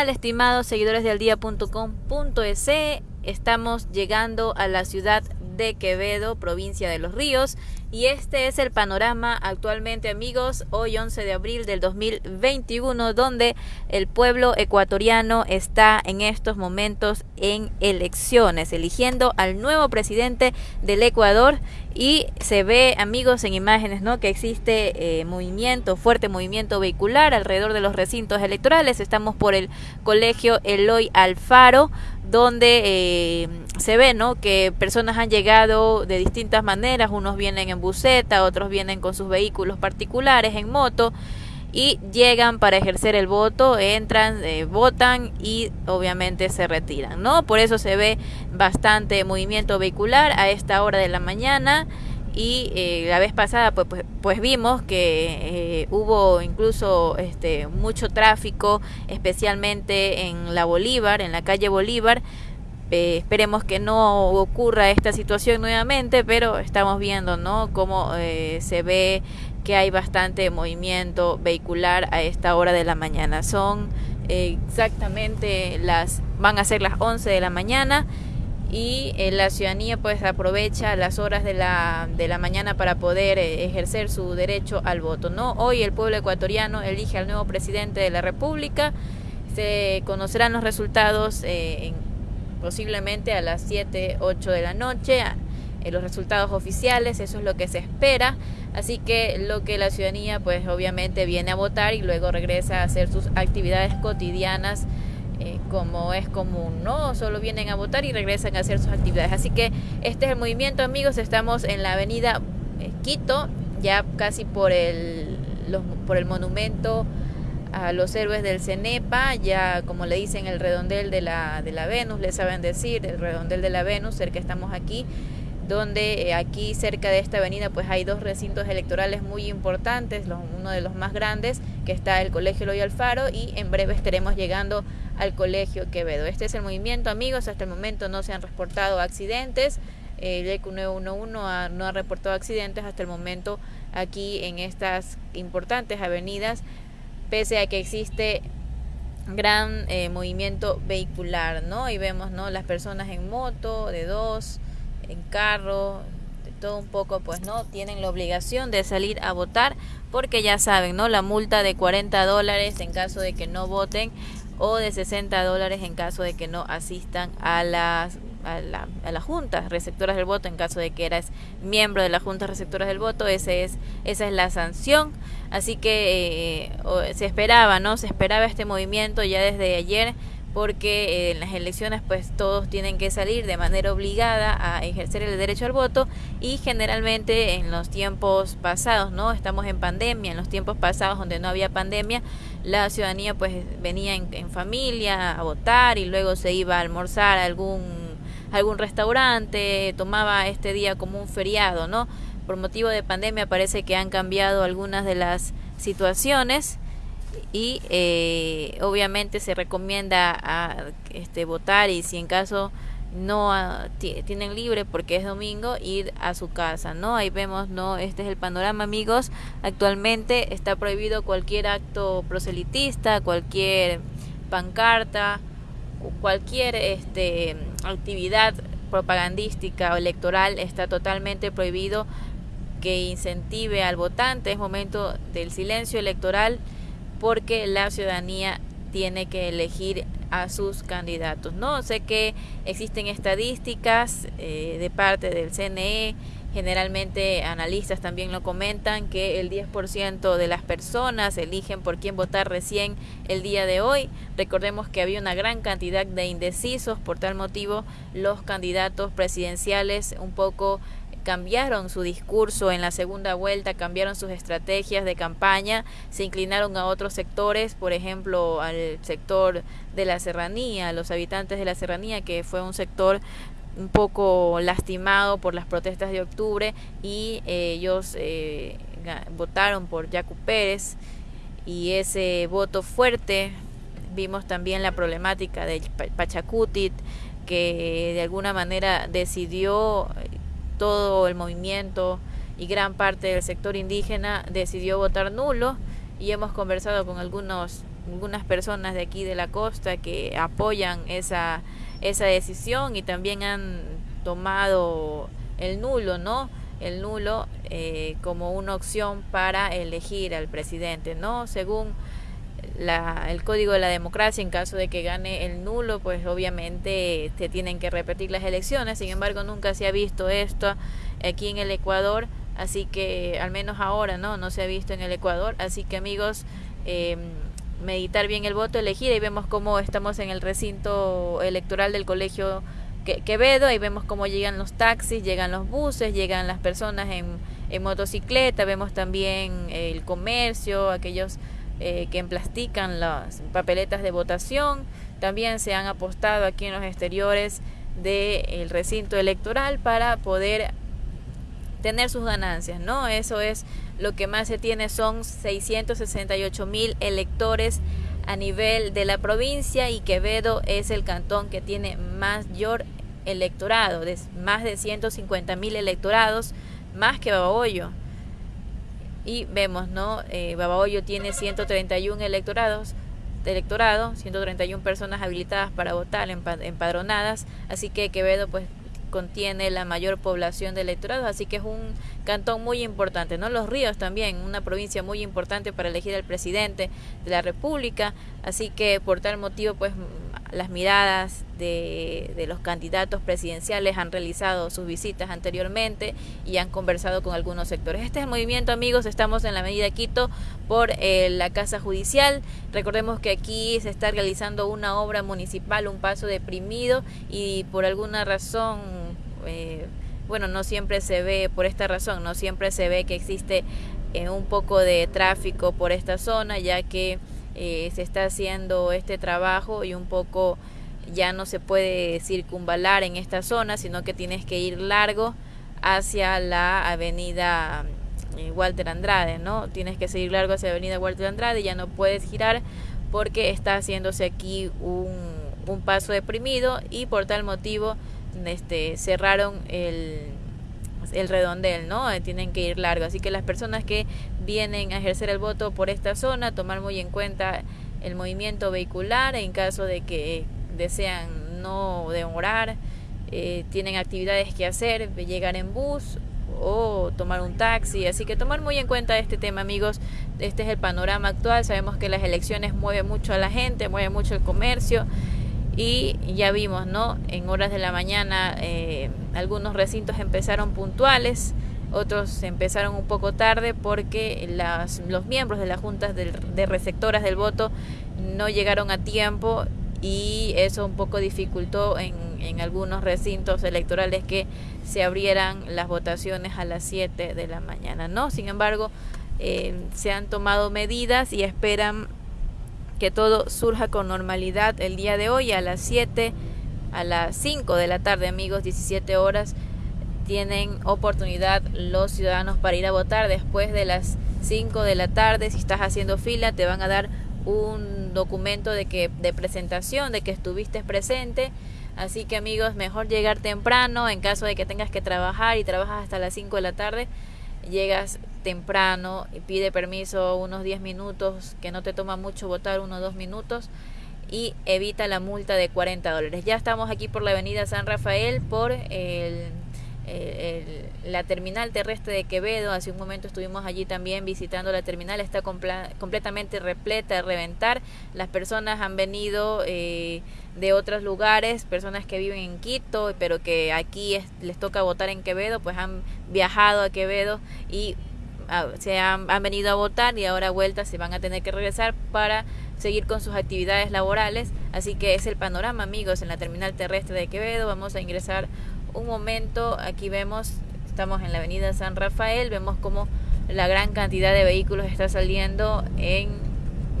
¿Qué tal, estimados seguidores de aldía.com.es? Estamos llegando a la ciudad de Quevedo, provincia de Los Ríos, y este es el panorama actualmente, amigos, hoy 11 de abril del 2021, donde el pueblo ecuatoriano está en estos momentos en elecciones, eligiendo al nuevo presidente del Ecuador y se ve, amigos, en imágenes, ¿no? Que existe eh, movimiento, fuerte movimiento vehicular alrededor de los recintos electorales. Estamos por el colegio Eloy Alfaro, donde eh, se ve, ¿no? Que personas han llegado de distintas maneras, unos vienen en buseta, otros vienen con sus vehículos particulares en moto y llegan para ejercer el voto, entran, eh, votan y obviamente se retiran, ¿no? Por eso se ve bastante movimiento vehicular a esta hora de la mañana y eh, la vez pasada pues, pues, pues vimos que eh, hubo incluso este mucho tráfico especialmente en la Bolívar en la calle Bolívar eh, esperemos que no ocurra esta situación nuevamente, pero estamos viendo, ¿no? Cómo eh, se ve que hay bastante movimiento vehicular a esta hora de la mañana. Son eh, exactamente las, van a ser las 11 de la mañana y la ciudadanía pues aprovecha las horas de la, de la mañana para poder ejercer su derecho al voto. ¿no? Hoy el pueblo ecuatoriano elige al nuevo presidente de la República. Se conocerán los resultados en posiblemente a las 7, 8 de la noche, los resultados oficiales, eso es lo que se espera, así que lo que la ciudadanía pues obviamente viene a votar y luego regresa a hacer sus actividades cotidianas eh, como es común, ¿no? Solo vienen a votar y regresan a hacer sus actividades. Así que este es el movimiento, amigos, estamos en la avenida eh, Quito, ya casi por el, por el monumento a los héroes del Cenepa, ya como le dicen el redondel de la, de la Venus, le saben decir, el redondel de la Venus, cerca estamos aquí, donde eh, aquí cerca de esta avenida pues hay dos recintos electorales muy importantes, uno de los más grandes, que está el Colegio Loy Alfaro, y en breve estaremos llegando al Colegio Quevedo. Este es el movimiento, amigos, hasta el momento no se han reportado accidentes, el ECU 911 no ha reportado accidentes hasta el momento aquí en estas importantes avenidas pese a que existe gran eh, movimiento vehicular, ¿no? Y vemos, ¿no? Las personas en moto, de dos, en carro, de todo un poco, pues, ¿no? Tienen la obligación de salir a votar porque ya saben, ¿no? La multa de 40 dólares en caso de que no voten o de 60 dólares en caso de que no asistan a las a la, a la junta receptoras del voto en caso de que eras miembro de la junta receptoras del voto ese es esa es la sanción así que eh, se esperaba no se esperaba este movimiento ya desde ayer porque eh, en las elecciones pues todos tienen que salir de manera obligada a ejercer el derecho al voto y generalmente en los tiempos pasados, ¿no? Estamos en pandemia, en los tiempos pasados donde no había pandemia, la ciudadanía pues venía en, familia a votar y luego se iba a almorzar a algún algún restaurante, tomaba este día como un feriado, ¿no? Por motivo de pandemia parece que han cambiado algunas de las situaciones y eh, obviamente se recomienda a este votar y si en caso no tienen libre porque es domingo ir a su casa no ahí vemos no este es el panorama amigos. Actualmente está prohibido cualquier acto proselitista cualquier pancarta cualquier este, actividad propagandística o electoral está totalmente prohibido que incentive al votante. Es momento del silencio electoral porque la ciudadanía tiene que elegir a sus candidatos. No sé que existen estadísticas eh, de parte del CNE Generalmente analistas también lo comentan que el 10% de las personas eligen por quién votar recién el día de hoy. Recordemos que había una gran cantidad de indecisos, por tal motivo los candidatos presidenciales un poco cambiaron su discurso en la segunda vuelta, cambiaron sus estrategias de campaña, se inclinaron a otros sectores, por ejemplo al sector de la serranía, los habitantes de la serranía, que fue un sector un poco lastimado por las protestas de octubre y eh, ellos eh, votaron por Yacu Pérez y ese voto fuerte vimos también la problemática de Pachacutit que de alguna manera decidió todo el movimiento y gran parte del sector indígena decidió votar nulo y hemos conversado con algunos algunas personas de aquí de la costa que apoyan esa, esa decisión y también han tomado el nulo, ¿no? El nulo eh, como una opción para elegir al presidente, ¿no? Según la, el código de la democracia, en caso de que gane el nulo, pues obviamente se tienen que repetir las elecciones. Sin embargo, nunca se ha visto esto aquí en el Ecuador, así que al menos ahora no, no se ha visto en el Ecuador. Así que amigos, eh, meditar bien el voto, elegir, y vemos cómo estamos en el recinto electoral del colegio Quevedo, ahí vemos cómo llegan los taxis, llegan los buses, llegan las personas en, en motocicleta, vemos también el comercio, aquellos eh, que emplastican las papeletas de votación. También se han apostado aquí en los exteriores del recinto electoral para poder tener sus ganancias, ¿no? Eso es lo que más se tiene, son 668 mil electores a nivel de la provincia y Quevedo es el cantón que tiene mayor electorado, de más de 150 mil electorados, más que Babahoyo y vemos, ¿no? Eh, Babahoyo tiene 131 electorados, electorado, 131 personas habilitadas para votar, empadronadas, así que Quevedo pues contiene la mayor población de electorados, así que es un cantón muy importante, ¿no? Los Ríos también, una provincia muy importante para elegir al presidente de la República, así que por tal motivo pues las miradas de, de, los candidatos presidenciales han realizado sus visitas anteriormente y han conversado con algunos sectores. Este es el movimiento, amigos. Estamos en la medida Quito por eh, la Casa Judicial. Recordemos que aquí se está realizando una obra municipal, un paso deprimido y por alguna razón... Eh, bueno, no siempre se ve, por esta razón, no siempre se ve que existe eh, un poco de tráfico por esta zona, ya que eh, se está haciendo este trabajo y un poco ya no se puede circunvalar en esta zona, sino que tienes que ir largo hacia la avenida eh, Walter Andrade, ¿no? Tienes que seguir largo hacia la avenida Walter Andrade, ya no puedes girar porque está haciéndose aquí un, un paso deprimido y por tal motivo este, cerraron el, el redondel, ¿no? Eh, tienen que ir largo. Así que las personas que vienen a ejercer el voto por esta zona, tomar muy en cuenta el movimiento vehicular en caso de que desean no demorar, eh, tienen actividades que hacer, llegar en bus o tomar un taxi. Así que tomar muy en cuenta este tema, amigos. Este es el panorama actual. Sabemos que las elecciones mueven mucho a la gente, mueven mucho el comercio y ya vimos, ¿no? En horas de la mañana eh, algunos recintos empezaron puntuales, otros empezaron un poco tarde porque las, los miembros de las juntas de, de receptoras del voto no llegaron a tiempo y eso un poco dificultó en, en, algunos recintos electorales que se abrieran las votaciones a las 7 de la mañana, ¿no? Sin embargo, eh, se han tomado medidas y esperan que todo surja con normalidad el día de hoy a las 7, a las 5 de la tarde, amigos, 17 horas. Tienen oportunidad los ciudadanos para ir a votar después de las 5 de la tarde. Si estás haciendo fila, te van a dar un documento de que de presentación de que estuviste presente. Así que amigos, mejor llegar temprano en caso de que tengas que trabajar y trabajas hasta las 5 de la tarde llegas temprano y pide permiso unos 10 minutos, que no te toma mucho votar, unos 2 minutos, y evita la multa de 40 dólares. Ya estamos aquí por la avenida San Rafael, por el la terminal terrestre de Quevedo. Hace un momento estuvimos allí también visitando la terminal. Está completamente repleta de reventar. Las personas han venido eh, de otros lugares, personas que viven en Quito, pero que aquí les toca votar en Quevedo, pues han viajado a Quevedo y ah, se han, han venido a votar y ahora vuelta se van a tener que regresar para seguir con sus actividades laborales. Así que es el panorama, amigos, en la terminal terrestre de Quevedo. Vamos a ingresar un momento, aquí vemos, estamos en la avenida San Rafael, vemos como la gran cantidad de vehículos está saliendo en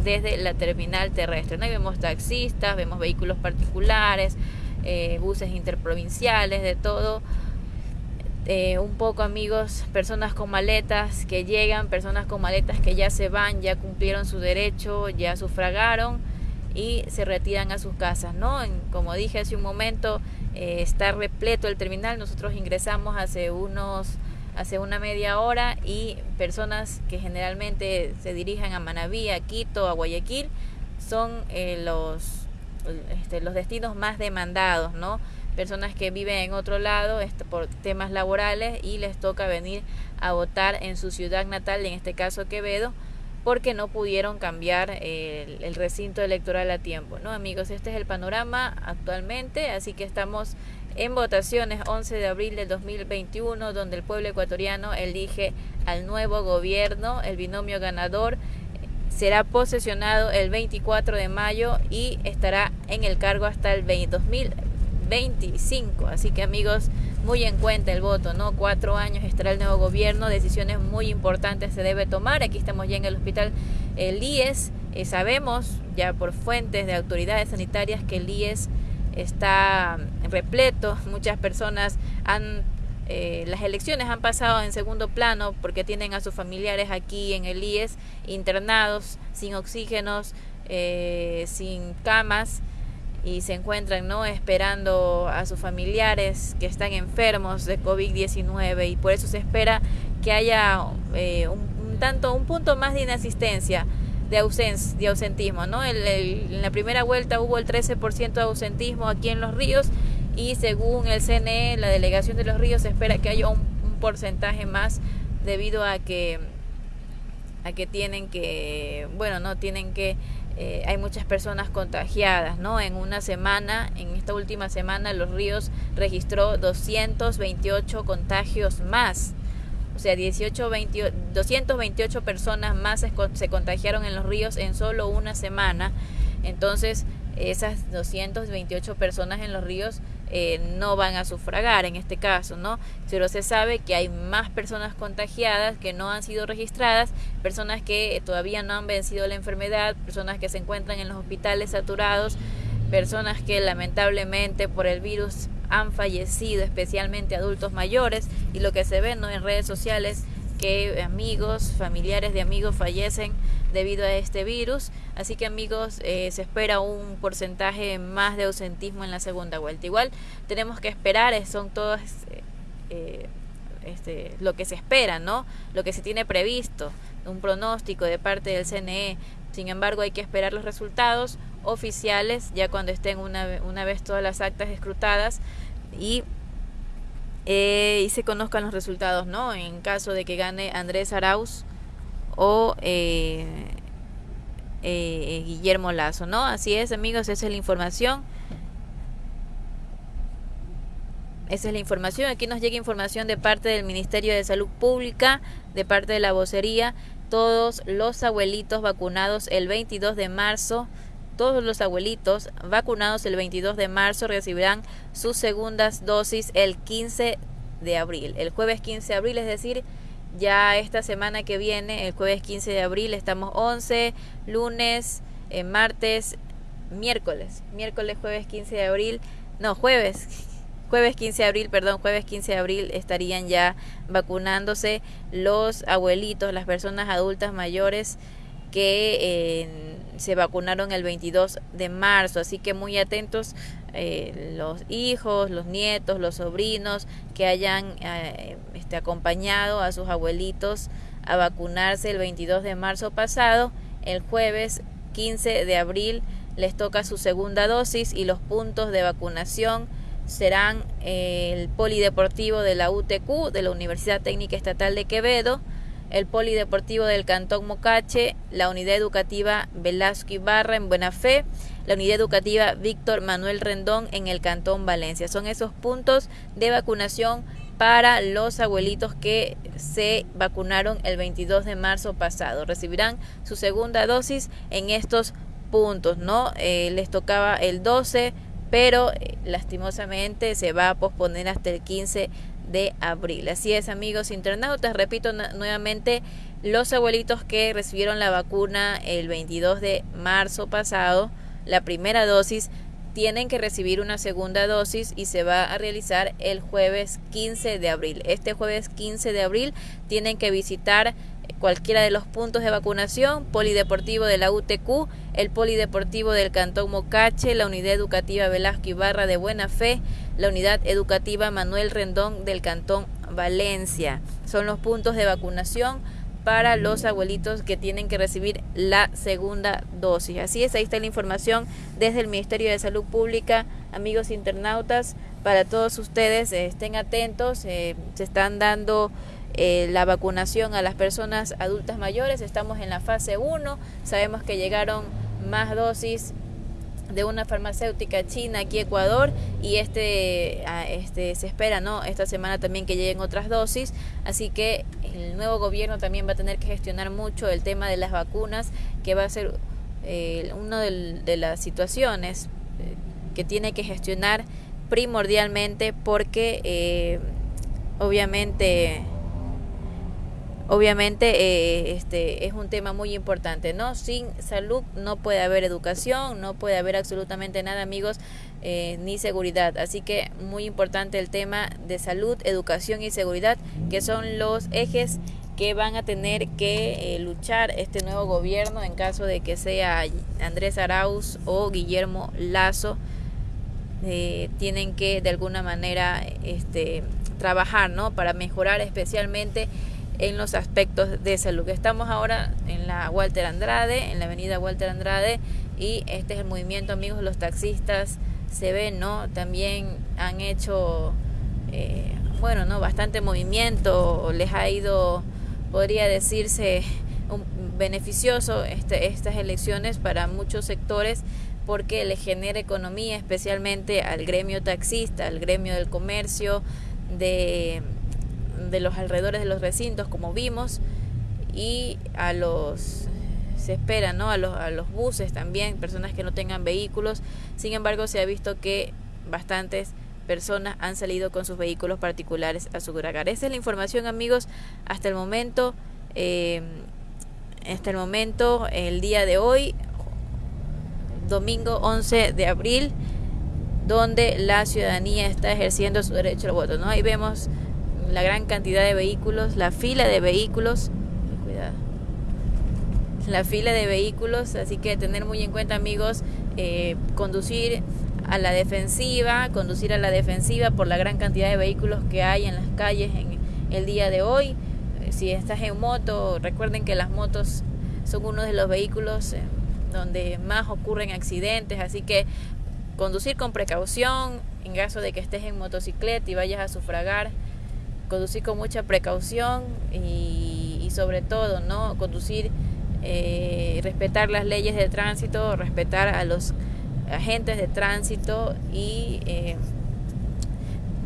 desde la terminal terrestre. ¿no? vemos taxistas, vemos vehículos particulares, eh, buses interprovinciales, de todo. Eh, un poco amigos, personas con maletas que llegan, personas con maletas que ya se van, ya cumplieron su derecho, ya sufragaron y se retiran a sus casas, ¿no? como dije hace un momento, eh, está repleto el terminal, nosotros ingresamos hace unos hace una media hora y personas que generalmente se dirigen a Manabí, a Quito, a Guayaquil, son eh, los, este, los destinos más demandados, ¿no? Personas que viven en otro lado este, por temas laborales y les toca venir a votar en su ciudad natal, en este caso Quevedo, porque no pudieron cambiar el, recinto electoral a tiempo, ¿no? Amigos, este es el panorama actualmente, así que estamos en votaciones 11 de abril del 2021, donde el pueblo ecuatoriano elige al nuevo gobierno, el binomio ganador será posesionado el 24 de mayo y estará en el cargo hasta el 2025. Así que amigos, muy en cuenta el voto, ¿no? Cuatro años estará el nuevo gobierno, decisiones muy importantes se debe tomar. Aquí estamos ya en el hospital el IES. Eh, sabemos ya por fuentes de autoridades sanitarias que el IES está repleto. Muchas personas han eh, las elecciones han pasado en segundo plano porque tienen a sus familiares aquí en el IES internados, sin oxígenos, eh, sin camas y se encuentran no esperando a sus familiares que están enfermos de COVID-19 y por eso se espera que haya eh, un, tanto un punto más de inasistencia de, ausencia, de ausentismo no en la primera vuelta hubo el 13% de ausentismo aquí en los ríos y según el CNE, la delegación de los ríos espera que haya un, porcentaje más debido a que a que tienen que bueno no tienen que eh, hay muchas personas contagiadas no en una semana en esta última semana los ríos registró 228 contagios más. O sea 18 228 personas más se, se contagiaron en los ríos en solo una semana. Entonces esas 228 personas en los ríos eh, no van a sufragar en este caso, ¿no? Pero se sabe que hay más personas contagiadas que no han sido registradas, personas que todavía no han vencido la enfermedad, personas que se encuentran en los hospitales saturados, personas que lamentablemente por el virus han fallecido, especialmente adultos mayores, y lo que se ve ¿no? en redes sociales que amigos, familiares de amigos fallecen debido a este virus. Así que amigos, eh, se espera un porcentaje más de ausentismo en la segunda vuelta. Igual tenemos que esperar, eh, son todas eh, este, lo que se espera, ¿no? Lo que se tiene previsto, un pronóstico de parte del CNE. Sin embargo, hay que esperar los resultados oficiales ya cuando estén una, una vez todas las actas escrutadas y y se conozcan los resultados, ¿no? En caso de que gane Andrés Arauz o eh, eh, Guillermo Lazo, ¿no? Así es, amigos, esa es la información. Esa es la información. Aquí nos llega información de parte del Ministerio de Salud Pública, de parte de la vocería. Todos los abuelitos vacunados el 22 de marzo, todos los abuelitos vacunados el 22 de marzo recibirán sus segundas dosis el 15 de abril. El jueves 15 de abril, es decir, ya esta semana que viene, el jueves 15 de abril, estamos 11, lunes, eh, martes, miércoles, miércoles, jueves 15 de abril, no, jueves, jueves 15 de abril, perdón, jueves 15 de abril estarían ya vacunándose los abuelitos, las personas adultas mayores que se vacunaron el 22 de marzo, así que muy atentos eh, los hijos, los nietos, los sobrinos que hayan eh, este, acompañado a sus abuelitos a vacunarse el 22 de marzo pasado, el jueves 15 de abril les toca su segunda dosis y los puntos de vacunación serán eh, el polideportivo de la UTQ, de la Universidad Técnica Estatal de Quevedo, el polideportivo del Cantón Mocache, la unidad educativa Velasco Ibarra en Buena Fe, la unidad educativa Víctor Manuel Rendón en el Cantón Valencia. Son esos puntos de vacunación para los abuelitos que se vacunaron el 22 de marzo pasado. Recibirán su segunda dosis en estos puntos, ¿no? Eh, les tocaba el 12, pero eh, lastimosamente se va a posponer hasta el 15 de abril. Así es, amigos internautas, repito nuevamente, los abuelitos que recibieron la vacuna el 22 de marzo pasado, la primera dosis, tienen que recibir una segunda dosis y se va a realizar el jueves 15 de abril. Este jueves 15 de abril tienen que visitar cualquiera de los puntos de vacunación, Polideportivo de la UTQ, el Polideportivo del Cantón Mocache, la Unidad Educativa Velasco Ibarra de Buena Fe, la Unidad Educativa Manuel Rendón del Cantón Valencia. Son los puntos de vacunación para los abuelitos que tienen que recibir la segunda dosis. Así es, ahí está la información desde el Ministerio de Salud Pública, amigos internautas, para todos ustedes, eh, estén atentos, eh, se están dando eh, la vacunación a las personas adultas mayores, estamos en la fase 1, sabemos que llegaron más dosis de una farmacéutica china aquí Ecuador y este, este se espera no esta semana también que lleguen otras dosis. Así que el nuevo gobierno también va a tener que gestionar mucho el tema de las vacunas que va a ser eh, una de, las situaciones eh, que tiene que gestionar primordialmente porque eh, obviamente obviamente eh, este es un tema muy importante no sin salud no puede haber educación no puede haber absolutamente nada amigos eh, ni seguridad. Así que muy importante el tema de salud educación y seguridad que son los ejes que van a tener que eh, luchar este nuevo gobierno en caso de que sea Andrés Arauz o Guillermo Lazo tienen que de alguna manera este trabajar no para mejorar especialmente en los aspectos de salud. Estamos ahora en la Walter Andrade, en la avenida Walter Andrade, y este es el movimiento, amigos, los taxistas se ven, ¿no? También han hecho, eh, bueno, ¿no? Bastante movimiento, les ha ido, podría decirse, un, beneficioso este, estas elecciones para muchos sectores porque le genera economía especialmente al gremio taxista, al gremio del comercio, de de los alrededores de los recintos, como vimos, y a los se espera, ¿no? A los, a los buses también, personas que no tengan vehículos. Sin embargo, se ha visto que bastantes personas han salido con sus vehículos particulares a su. Esa es la información, amigos, hasta el momento. Eh, hasta el momento, el día de hoy, domingo 11 de abril, donde la ciudadanía está ejerciendo su derecho al voto. ¿no? Ahí vemos la gran cantidad de vehículos, la fila de vehículos, cuidado, la fila de vehículos, así que tener muy en cuenta amigos, eh, conducir a la defensiva, conducir a la defensiva por la gran cantidad de vehículos que hay en las calles en el día de hoy. Eh, si estás en moto, recuerden que las motos son uno de los vehículos eh, donde más ocurren accidentes, así que conducir con precaución en caso de que estés en motocicleta y vayas a sufragar conducir con mucha precaución y, sobre todo, ¿no? Conducir, eh, respetar las leyes de tránsito, respetar a los agentes de tránsito y eh,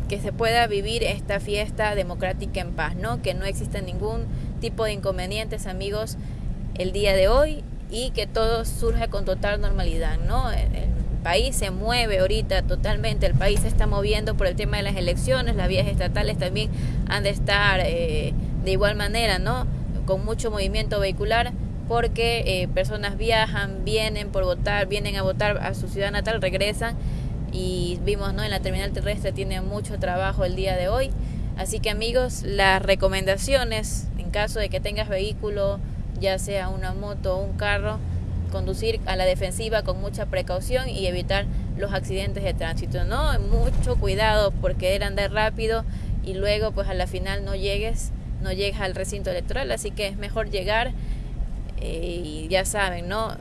que se pueda vivir esta fiesta democrática en paz, ¿no? Que no exista ningún tipo de inconvenientes, amigos, el día de hoy y que todo surja con total normalidad, ¿no? País se mueve ahorita totalmente, el país se está moviendo por el tema de las elecciones, las vías estatales también han de estar eh, de igual manera, ¿no? Con mucho movimiento vehicular porque eh, personas viajan, vienen por votar, vienen a votar a su ciudad natal, regresan y vimos, ¿no? En la terminal terrestre tiene mucho trabajo el día de hoy. Así que amigos, las recomendaciones en caso de que tengas vehículo, ya sea una moto o un carro, conducir a la defensiva con mucha precaución y evitar los accidentes de tránsito. No, mucho cuidado por querer andar rápido y luego pues a la final no llegues, no llegues al recinto electoral, así que es mejor llegar eh, y ya saben, ¿no?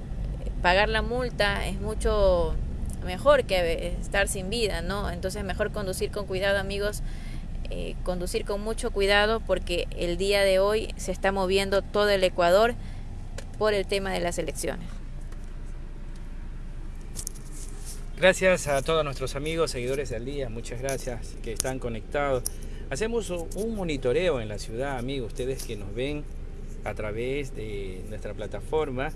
Pagar la multa es mucho mejor que estar sin vida, ¿no? Entonces mejor conducir con cuidado, amigos. Eh, conducir con mucho cuidado porque el día de hoy se está moviendo todo el Ecuador por el tema de las elecciones. Gracias a todos nuestros amigos, seguidores del día, muchas gracias que están conectados. Hacemos un monitoreo en la ciudad, amigos, ustedes que nos ven a través de nuestra plataforma.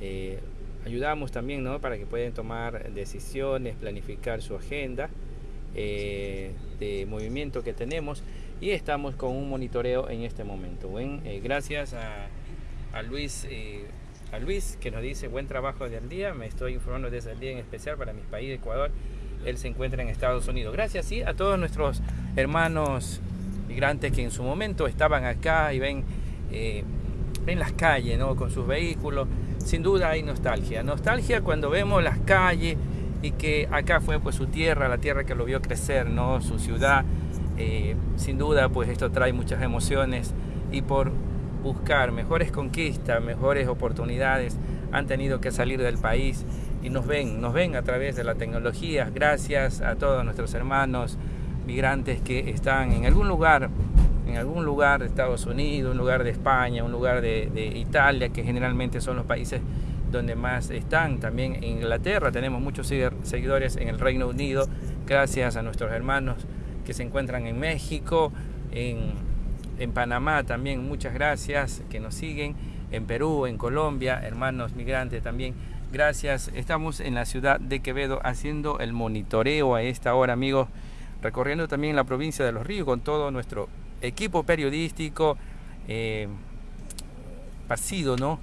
Eh, ayudamos también ¿no? para que puedan tomar decisiones, planificar su agenda eh, de movimiento que tenemos y estamos con un monitoreo en este momento. Buen, eh, gracias a, a Luis a Luis, que nos dice buen trabajo del día. Me estoy informando desde el día en especial para mi país, Ecuador. Él se encuentra en Estados Unidos. Gracias sí, a todos nuestros hermanos migrantes que en su momento estaban acá y ven, eh, ven las calles ¿no? con sus vehículos. Sin duda hay nostalgia. Nostalgia cuando vemos las calles y que acá fue pues su tierra, la tierra que lo vio crecer, ¿no? su ciudad. Eh, sin duda pues esto trae muchas emociones y por buscar mejores conquistas, mejores oportunidades, han tenido que salir del país y nos ven, nos ven a través de la tecnología, gracias a todos nuestros hermanos migrantes que están en algún lugar, en algún lugar de Estados Unidos, un lugar de España, un lugar de, de Italia, que generalmente son los países donde más están. También en Inglaterra tenemos muchos seguidores en el Reino Unido, gracias a nuestros hermanos que se encuentran en México, en, en Panamá también, muchas gracias que nos siguen, en Perú, en Colombia, hermanos migrantes también. Gracias, estamos en la ciudad de Quevedo haciendo el monitoreo a esta hora, amigos, recorriendo también la provincia de Los Ríos con todo nuestro equipo periodístico, eh, partido, ¿no?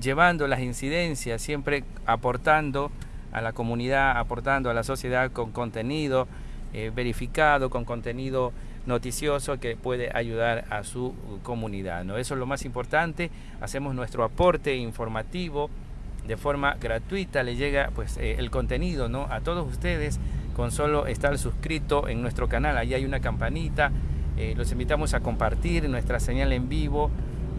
Llevando las incidencias, siempre aportando a la comunidad, aportando a la sociedad con contenido eh, verificado, con contenido noticioso que puede ayudar a su comunidad. ¿no? Eso es lo más importante. Hacemos nuestro aporte informativo de forma gratuita. Le llega pues eh, el contenido ¿no? a todos ustedes con solo estar suscrito en nuestro canal. Ahí hay una campanita. Eh, los invitamos a compartir nuestra señal en vivo.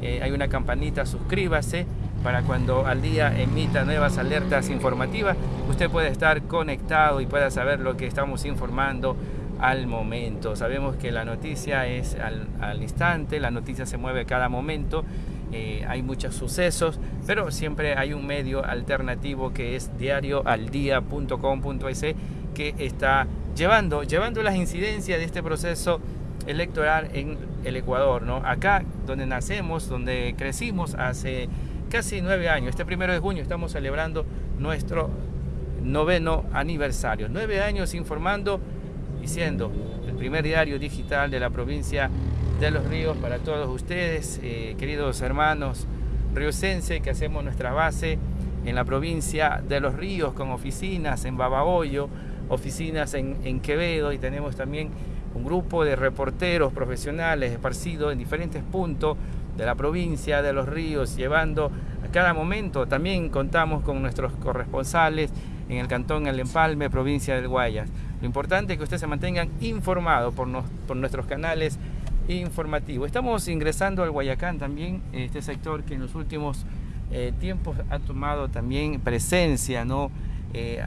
Eh, hay una campanita, suscríbase para cuando al día emita nuevas alertas informativas, usted puede estar conectado y pueda saber lo que estamos informando al momento. Sabemos que la noticia es al, instante, la noticia se mueve cada momento, eh, hay muchos sucesos, pero siempre hay un medio alternativo que es diarioaldia.com.es que está llevando, llevando las incidencias de este proceso electoral en el Ecuador. ¿no? Acá, donde nacemos, donde crecimos hace casi nueve años, este primero de junio estamos celebrando nuestro noveno aniversario. Nueve años informando siendo el primer diario digital de la provincia de Los Ríos para todos ustedes, eh, queridos hermanos riocense, que hacemos nuestra base en la provincia de Los Ríos con oficinas en Babahoyo, oficinas en Quevedo y tenemos también un grupo de reporteros profesionales esparcidos en diferentes puntos de la provincia de Los Ríos, llevando a cada momento. También contamos con nuestros corresponsales en el cantón El Empalme, provincia del Guayas. Lo importante es que ustedes se mantengan informados por, por nuestros canales informativos. Estamos ingresando al Guayacán también, este sector que en los últimos eh, tiempos ha tomado también presencia, ¿no? Eh,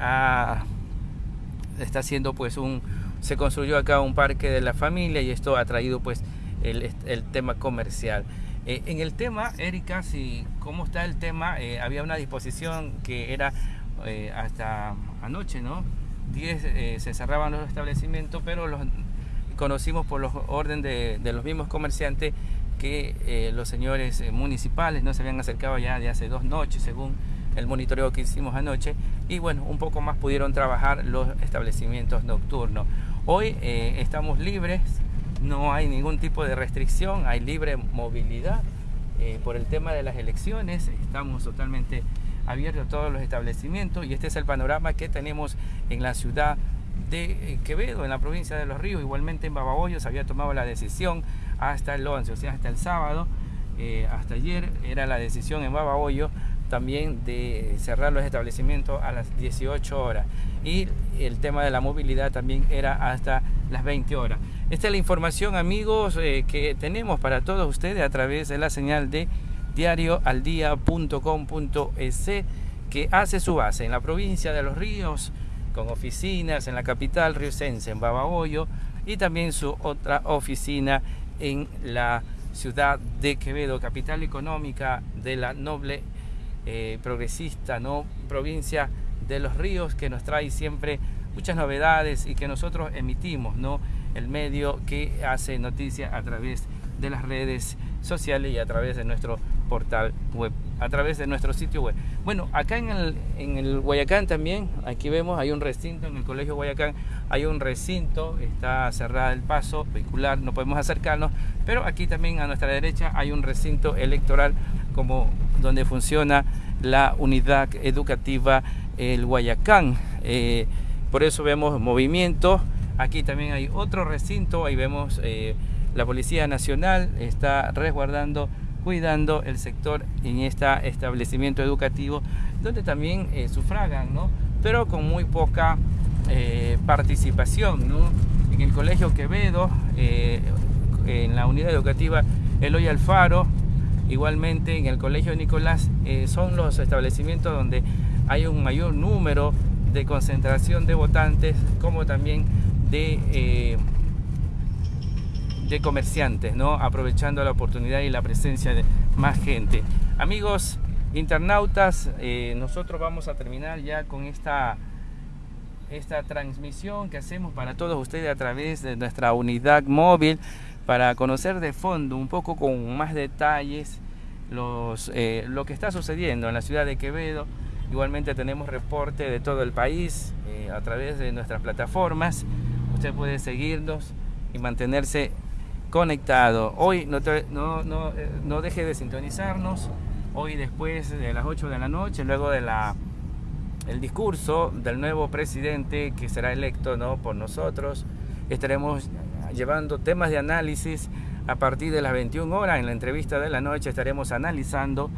está haciendo pues un, se construyó acá un parque de la familia y esto ha traído pues el, el tema comercial. Eh, en el tema, Erika, si, ¿cómo está el tema? había una disposición que era hasta anoche, ¿no? 10 eh, se cerraban los establecimientos, pero los conocimos por los orden de, los mismos comerciantes que eh, los señores eh, municipales no se habían acercado ya de hace dos noches, según el monitoreo que hicimos anoche, y bueno, un poco más pudieron trabajar los establecimientos nocturnos. Hoy estamos libres, no hay ningún tipo de restricción, hay libre movilidad por el tema de las elecciones, estamos totalmente abierto todos los establecimientos y este es el panorama que tenemos en la ciudad de eh, Quevedo, en la provincia de Los Ríos, igualmente en Babahoyo se había tomado la decisión hasta el 11, o sea, hasta el sábado, eh, hasta ayer era la decisión en Babahoyo también de cerrar los establecimientos a las 18 horas y el tema de la movilidad también era hasta las 20 horas. Esta es la información amigos eh, que tenemos para todos ustedes a través de la señal de diarioaldia.com.es que hace su base en la provincia de Los Ríos, con oficinas en la capital riocense, en Babahoyo, y también su otra oficina en la ciudad de Quevedo, capital económica de la noble eh, progresista ¿no? provincia de Los Ríos, que nos trae siempre muchas novedades y que nosotros emitimos, ¿no? el medio que hace noticia a través de las redes sociales y a través de nuestro portal web, a través de nuestro sitio web. Bueno, acá en el, en el Guayacán también, aquí vemos, hay un recinto, en el Colegio Guayacán hay un recinto, está cerrado el paso vehicular, no podemos acercarnos, pero aquí también a nuestra derecha hay un recinto electoral como donde funciona la unidad educativa el Guayacán. Eh, por eso vemos movimiento. Aquí también hay otro recinto, ahí vemos eh, la Policía Nacional está resguardando cuidando el sector en este establecimiento educativo donde también eh, sufragan, ¿no? pero con muy poca eh, participación. ¿no? En el Colegio Quevedo, eh, en la unidad educativa Eloy Alfaro, Igualmente en el Colegio Nicolás son los establecimientos donde hay un mayor número de concentración de votantes como también de, de comerciantes, ¿no? aprovechando la oportunidad y la presencia de más gente. Amigos internautas, eh, nosotros vamos a terminar ya con esta, esta transmisión que hacemos para todos ustedes a través de nuestra unidad móvil para conocer de fondo un poco con más detalles los, eh, lo que está sucediendo en la ciudad de Quevedo. Igualmente tenemos reporte de todo el país eh, a través de nuestras plataformas. Usted puede seguirnos y mantenerse conectado. Hoy no, no, no, eh, no deje de sintonizarnos. Hoy después de las 8 de la noche, luego de la el discurso del nuevo presidente que será electo ¿no? por nosotros, estaremos llevando temas de análisis a partir de las 21 horas. En la entrevista de la noche estaremos analizando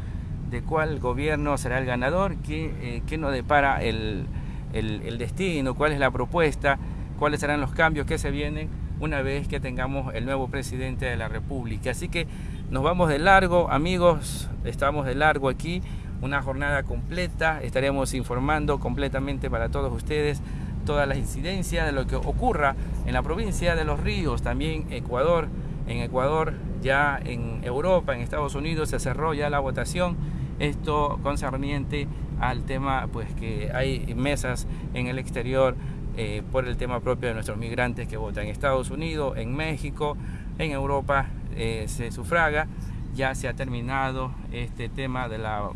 de cuál gobierno será el ganador, qué, eh, nos depara el, el, destino, cuál es la propuesta, cuáles serán los cambios que se vienen una vez que tengamos el nuevo presidente de la República. Así que nos vamos de largo, amigos, estamos de largo aquí, una jornada completa, estaremos informando completamente para todos ustedes todas las incidencias de lo que ocurra en la provincia de Los Ríos, también Ecuador. En Ecuador, ya en Europa, en Estados Unidos se cerró ya la votación. Esto concerniente al tema, pues que hay mesas en el exterior eh, por el tema propio de nuestros migrantes que votan en Estados Unidos, en México, en Europa eh, se sufraga. Ya se ha terminado este tema de la,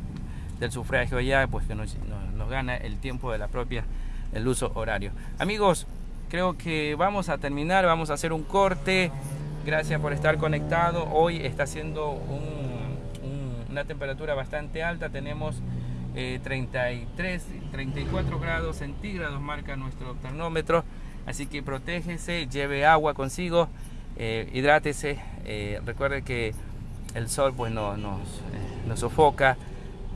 del sufragio ya, pues que nos, nos gana el tiempo de la propia el uso horario. Amigos, creo que vamos a terminar, vamos a hacer un corte. Gracias por estar conectado. Hoy está haciendo una temperatura bastante alta. Tenemos 33, eh, 34 grados centígrados, marca nuestro termómetro. Así que protégese, lleve agua consigo, eh, hidrátese. Eh, recuerde que el sol pues no, nos, nos sofoca.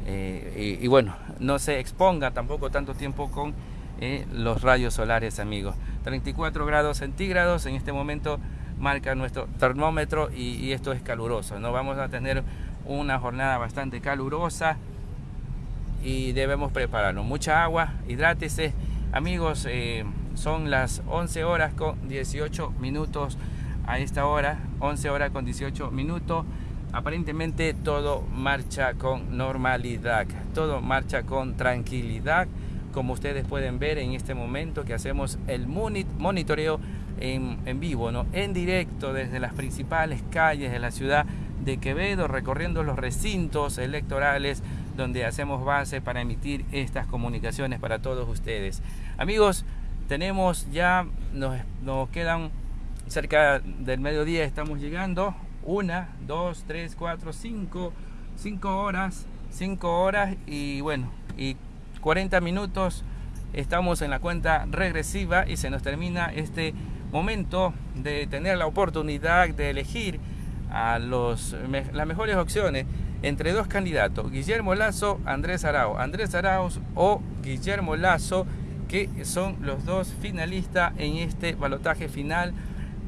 y bueno, no se exponga tampoco tanto tiempo con eh, los rayos solares, amigos. 34 grados centígrados en este momento marca nuestro termómetro y, esto es caluroso. ¿no? Vamos a tener una jornada bastante calurosa y debemos prepararnos. Mucha agua, hidrátese. Amigos, eh, son las 11 horas con 18 minutos a esta hora, 11 horas con 18 minutos. Aparentemente todo marcha con normalidad, todo marcha con tranquilidad como ustedes pueden ver en este momento que hacemos el monitoreo en, vivo, ¿no? en directo desde las principales calles de la ciudad de Quevedo, recorriendo los recintos electorales donde hacemos base para emitir estas comunicaciones para todos ustedes. Amigos, tenemos ya, nos, nos quedan cerca del mediodía, estamos llegando, una, dos, tres, cuatro, cinco, cinco horas, cinco horas y bueno, y 40 minutos estamos en la cuenta regresiva y se nos termina este momento de tener la oportunidad de elegir a los, las mejores opciones entre dos candidatos, Guillermo Lazo, Andrés Arauz. Andrés Arauz o Guillermo Lazo, que son los dos finalistas en este balotaje final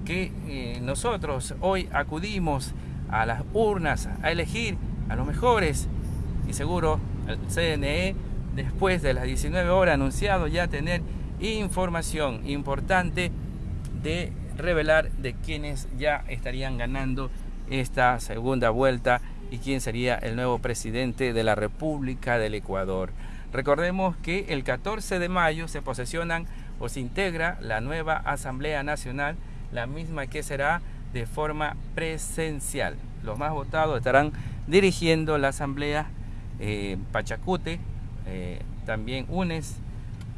que eh, nosotros hoy acudimos a las urnas a elegir a los mejores y seguro el CNE después de las 19 horas, anunciado ya tener información importante de revelar de quienes ya estarían ganando esta segunda vuelta y quién sería el nuevo presidente de la República del Ecuador. Recordemos que el 14 de mayo se posesionan o se integra la nueva Asamblea Nacional, la misma que será de forma presencial. Los más votados estarán dirigiendo la Asamblea eh, Pachacute, eh, también UNES,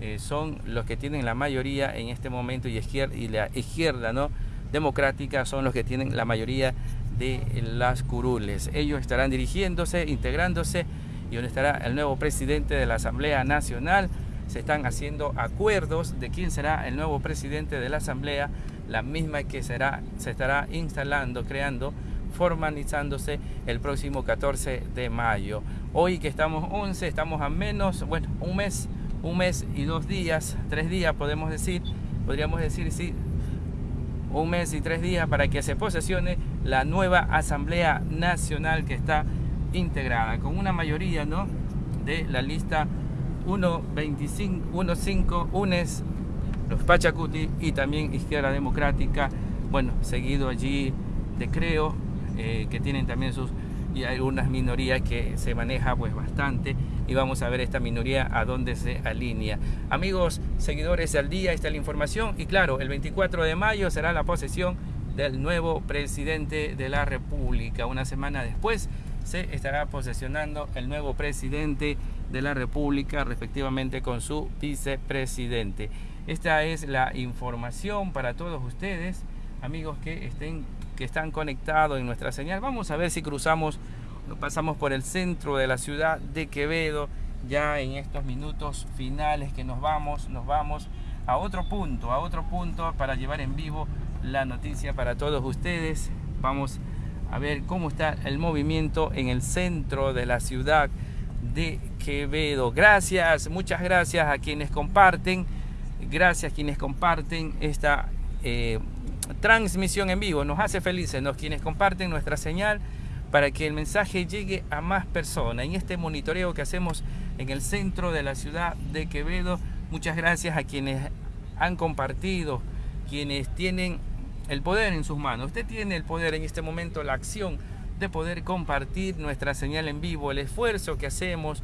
eh, son los que tienen la mayoría en este momento y, y la izquierda ¿no? democrática son los que tienen la mayoría de las curules. Ellos estarán dirigiéndose, integrándose y donde estará el nuevo presidente de la Asamblea Nacional. Se están haciendo acuerdos de quién será el nuevo presidente de la Asamblea, la misma que será, se estará instalando, creando formalizándose el próximo 14 de mayo. Hoy que estamos 11, estamos a menos, bueno, un mes, un mes y dos días, tres días podemos decir, podríamos decir, sí, un mes y tres días para que se posesione la nueva Asamblea Nacional que está integrada con una mayoría ¿no? de la lista 125, 15 UNES, los Pachacuti y también Izquierda Democrática, bueno, seguido allí de Creo, eh, que tienen también sus y algunas minorías que se maneja pues bastante y vamos a ver esta minoría a dónde se alinea. Amigos, seguidores del día, está la información y claro, el 24 de mayo será la posesión del nuevo presidente de la República. Una semana después se estará posesionando el nuevo presidente de la República, respectivamente con su vicepresidente. Esta es la información para todos ustedes, amigos que estén que están conectados en nuestra señal. Vamos a ver si cruzamos, pasamos por el centro de la ciudad de Quevedo, ya en estos minutos finales que nos vamos, nos vamos a otro punto, a otro punto para llevar en vivo la noticia para todos ustedes. Vamos a ver cómo está el movimiento en el centro de la ciudad de Quevedo. Gracias, muchas gracias a quienes comparten, gracias a quienes comparten esta eh, transmisión en vivo. Nos hace felices, nos quienes comparten nuestra señal para que el mensaje llegue a más personas. En este monitoreo que hacemos en el centro de la ciudad de Quevedo, muchas gracias a quienes han compartido, quienes tienen el poder en sus manos. Usted tiene el poder en este momento, la acción de poder compartir nuestra señal en vivo, el esfuerzo que hacemos,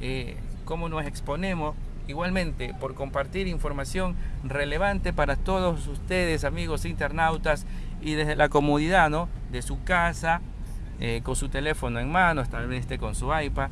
eh, cómo nos exponemos igualmente por compartir información relevante para todos ustedes, amigos internautas, y desde la comodidad ¿no? de su casa, eh, con su teléfono en mano, tal vez esté con su iPad,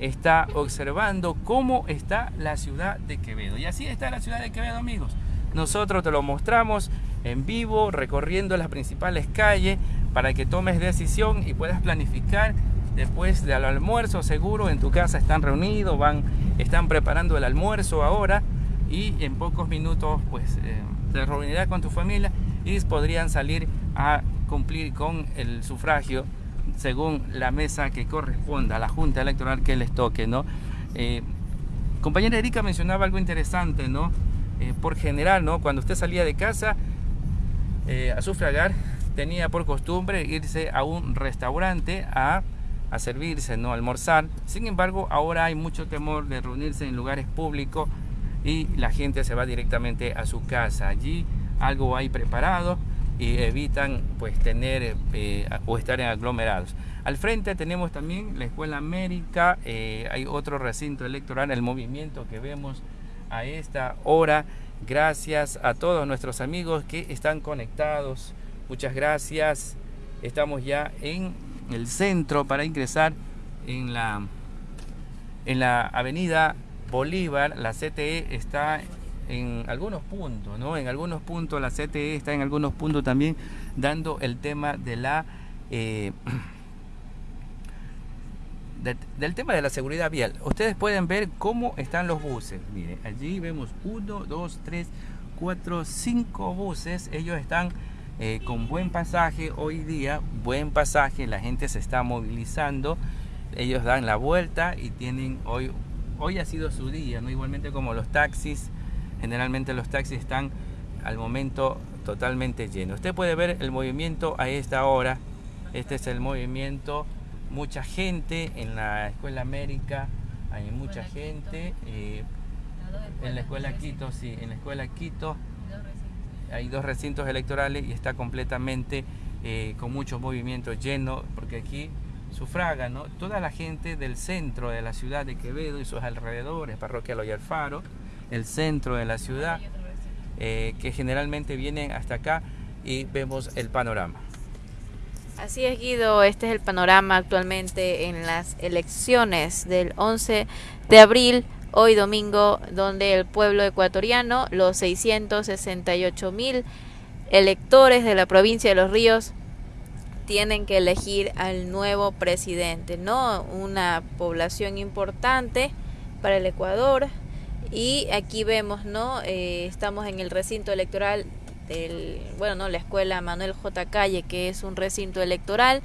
está observando cómo está la ciudad de Quevedo. Y así está la ciudad de Quevedo, amigos. Nosotros te lo mostramos en vivo, recorriendo las principales calles, para que tomes decisión y puedas planificar después del almuerzo seguro en tu casa están reunidos, van, están preparando el almuerzo ahora y en pocos minutos pues eh, te reunirás con tu familia y podrían salir a cumplir con el sufragio según la mesa que corresponda a la junta electoral que les toque, ¿no? Eh, compañera Erika mencionaba algo interesante, ¿no? Eh, por general, ¿no? Cuando usted salía de casa a sufragar, tenía por costumbre irse a un restaurante a a servirse, no almorzar. Sin embargo, ahora hay mucho temor de reunirse en lugares públicos y la gente se va directamente a su casa. Allí algo hay preparado y evitan pues tener eh, o estar en aglomerados. Al frente tenemos también la Escuela América, eh, hay otro recinto electoral, el movimiento que vemos a esta hora. Gracias a todos nuestros amigos que están conectados. Muchas gracias. Estamos ya en el centro para ingresar en la, en la avenida Bolívar. La CTE está en algunos puntos, ¿no? En algunos puntos la CTE está en algunos puntos también dando el tema de la... Eh, del tema de la seguridad vial. Ustedes pueden ver cómo están los buses. Miren, allí vemos uno, dos, tres, cuatro, cinco buses. Ellos están eh, con buen pasaje hoy día, buen pasaje, la gente se está movilizando, ellos dan la vuelta y tienen hoy, hoy ha sido su día, ¿no? igualmente como los taxis, generalmente los taxis están al momento totalmente llenos. Usted puede ver el movimiento a esta hora, este es el movimiento, mucha gente en la Escuela América, hay mucha gente, eh, en la Escuela Quito, sí, en la Escuela Quito hay dos recintos electorales y está completamente eh, con mucho movimiento lleno, porque aquí sufraga ¿no? toda la gente del centro de la ciudad de Quevedo y sus alrededores, Parroquia Loy Faro, el centro de la ciudad, eh, que generalmente vienen hasta acá y vemos el panorama. Así es, Guido, este es el panorama actualmente en las elecciones del 11 de abril hoy domingo, donde el pueblo ecuatoriano, los 668 mil electores de la provincia de Los Ríos, tienen que elegir al nuevo presidente, ¿no? Una población importante para el Ecuador. Y aquí vemos, ¿no? Eh, estamos en el recinto electoral bueno, no, la escuela Manuel J. Calle, que es un recinto electoral.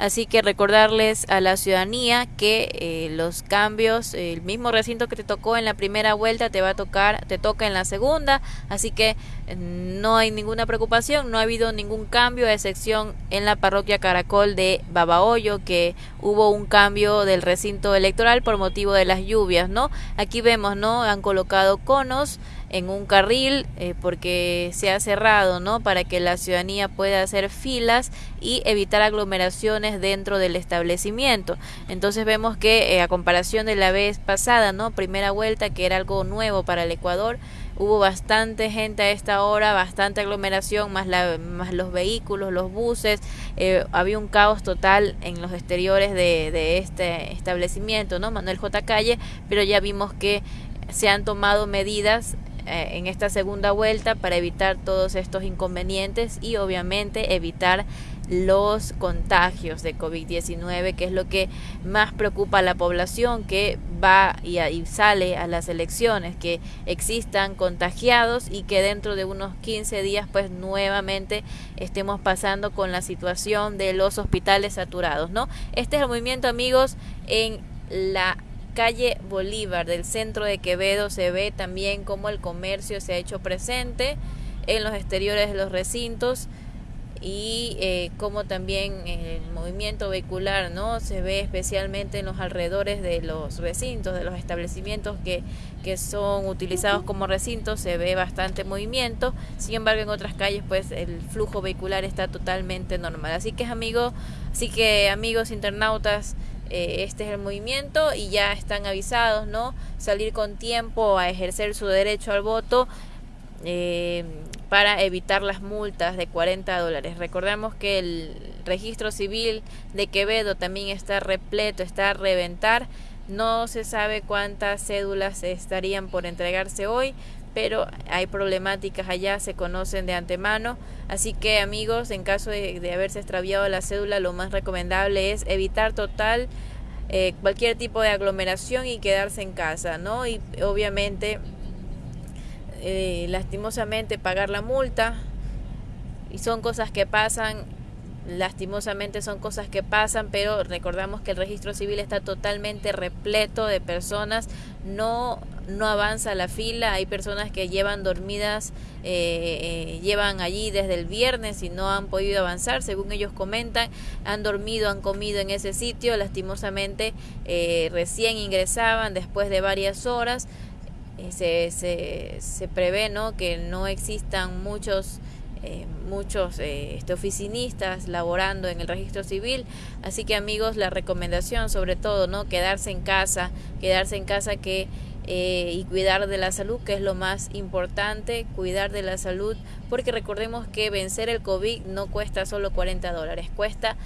Así que recordarles a la ciudadanía que eh, los cambios, el mismo recinto que te tocó en la primera vuelta te va a tocar, te toca en la segunda, así que eh, no hay ninguna preocupación, no ha habido ningún cambio, a excepción en la parroquia Caracol de Babahoyo, que hubo un cambio del recinto electoral por motivo de las lluvias, ¿no? Aquí vemos, ¿no? Han colocado conos en un carril eh, porque se ha cerrado, ¿no? Para que la ciudadanía pueda hacer filas y evitar aglomeraciones dentro del establecimiento. Entonces vemos que eh, a comparación de la vez pasada, ¿no? Primera vuelta que era algo nuevo para el Ecuador, hubo bastante gente a esta hora, bastante aglomeración, más, la, más los vehículos, los buses, eh, había un caos total en los exteriores de, de este establecimiento, ¿no? Manuel J. Calle, pero ya vimos que se han tomado medidas eh, en esta segunda vuelta para evitar todos estos inconvenientes y obviamente evitar los contagios de COVID-19, que es lo que más preocupa a la población que va y, y, sale a las elecciones, que existan contagiados y que dentro de unos 15 días pues nuevamente estemos pasando con la situación de los hospitales saturados, ¿no? Este es el movimiento, amigos, en la calle Bolívar del centro de Quevedo se ve también cómo el comercio se ha hecho presente en los exteriores de los recintos y eh, como también el movimiento vehicular no se ve especialmente en los alrededores de los recintos de los establecimientos que, que son utilizados como recintos se ve bastante movimiento. Sin embargo en otras calles pues el flujo vehicular está totalmente normal. Así que amigos así que amigos internautas eh, este es el movimiento y ya están avisados, ¿no? Salir con tiempo a ejercer su derecho al voto eh, para evitar las multas de 40 dólares. Recordemos que el registro civil de Quevedo también está repleto, está a reventar. No se sabe cuántas cédulas estarían por entregarse hoy, pero hay problemáticas allá, se conocen de antemano. Así que amigos, en caso de, haberse extraviado la cédula, lo más recomendable es evitar total eh, cualquier tipo de aglomeración y quedarse en casa, ¿no? Y obviamente, eh, lastimosamente, pagar la multa. Y son cosas que pasan lastimosamente son cosas que pasan, pero recordamos que el registro civil está totalmente repleto de personas, no, no avanza la fila, hay personas que llevan dormidas, eh, eh, llevan allí desde el viernes y no han podido avanzar, según ellos comentan, han dormido, han comido en ese sitio, lastimosamente eh, recién ingresaban después de varias horas, se, se, se prevé ¿no? que no existan muchos eh, muchos eh, este, oficinistas laborando en el registro civil. Así que amigos, la recomendación sobre todo, ¿no? Quedarse en casa, quedarse en casa que eh, y cuidar de la salud, que es lo más importante, cuidar de la salud, porque recordemos que vencer el COVID no cuesta solo 40 dólares, cuesta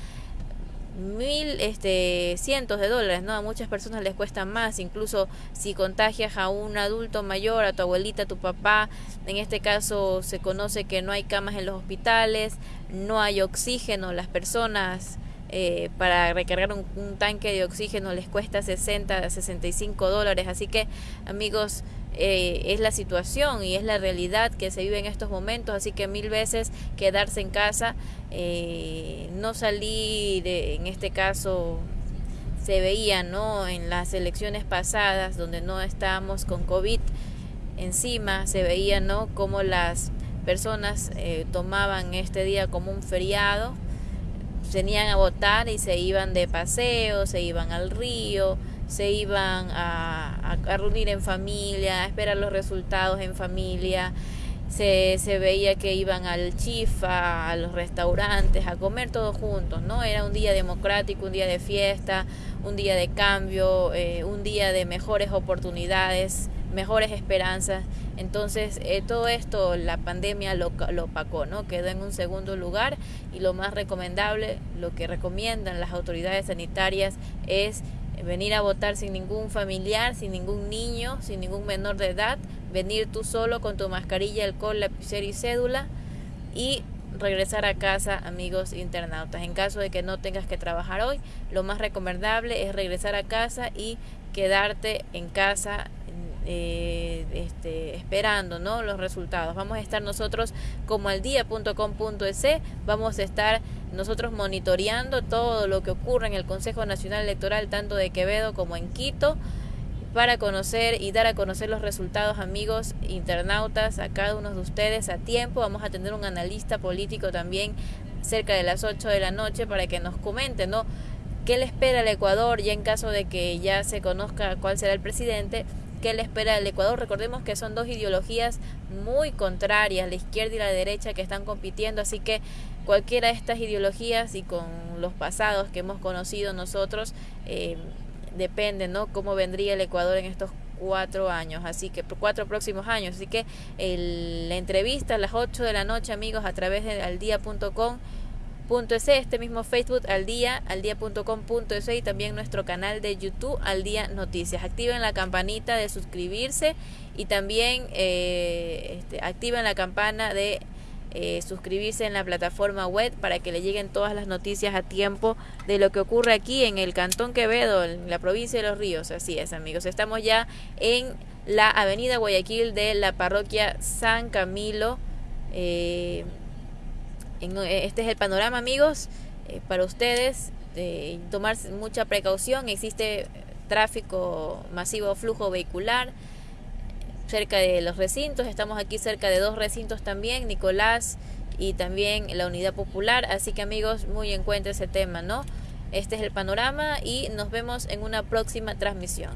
mil este cientos de dólares no a muchas personas les cuesta más incluso si contagias a un adulto mayor a tu abuelita a tu papá en este caso se conoce que no hay camas en los hospitales no hay oxígeno las personas eh, para recargar un, un, tanque de oxígeno les cuesta 60 a 65 dólares así que amigos eh, es la situación y es la realidad que se vive en estos momentos, así que mil veces quedarse en casa, eh, no salir, en este caso se veía ¿no? en las elecciones pasadas donde no estábamos con COVID encima, se veía ¿no? como las personas eh, tomaban este día como un feriado, venían a votar y se iban de paseo, se iban al río, se iban a, reunir en familia, a esperar los resultados en familia. Se, se, veía que iban al chifa, a los restaurantes, a comer todos juntos, ¿no? Era un día democrático, un día de fiesta, un día de cambio, eh, un día de mejores oportunidades, mejores esperanzas. Entonces, eh, todo esto la pandemia lo, lo opacó, ¿no? Quedó en un segundo lugar y lo más recomendable, lo que recomiendan las autoridades sanitarias es venir a votar sin ningún familiar, sin ningún niño, sin ningún menor de edad, venir tú solo con tu mascarilla, alcohol, lapicero y cédula y regresar a casa, amigos internautas. En caso de que no tengas que trabajar hoy, lo más recomendable es regresar a casa y quedarte en casa eh, este, esperando ¿no? los resultados. Vamos a estar nosotros como al día.com.es, vamos a estar nosotros monitoreando todo lo que ocurre en el Consejo Nacional Electoral, tanto de Quevedo como en Quito, para conocer y dar a conocer los resultados, amigos internautas, a cada uno de ustedes a tiempo. Vamos a tener un analista político también cerca de las 8 de la noche para que nos comente, ¿no? ¿Qué le espera al Ecuador ya en caso de que ya se conozca cuál será el presidente? ¿Qué le espera al Ecuador? Recordemos que son dos ideologías muy contrarias, la izquierda y la derecha, que están compitiendo, así que cualquiera de estas ideologías y con los pasados que hemos conocido nosotros, eh, depende, ¿no? Cómo vendría el Ecuador en estos cuatro años, así que cuatro próximos años. Así que la entrevista a las 8 de la noche, amigos, a través de aldia.com .es, este mismo Facebook al día, al día.com.es y también nuestro canal de YouTube al día noticias. Activen la campanita de suscribirse y también eh, este, activen la campana de eh, suscribirse en la plataforma web para que le lleguen todas las noticias a tiempo de lo que ocurre aquí en el Cantón Quevedo, en la provincia de Los Ríos. Así es, amigos. Estamos ya en la avenida Guayaquil de la parroquia San Camilo. Eh, eh, este es el panorama, amigos, eh, para ustedes. tomar mucha precaución. Existe tráfico masivo, flujo vehicular cerca de los recintos. Estamos aquí cerca de dos recintos también, Nicolás y también la Unidad Popular. Así que amigos, muy en cuenta ese tema, ¿no? Este es el panorama y nos vemos en una próxima transmisión.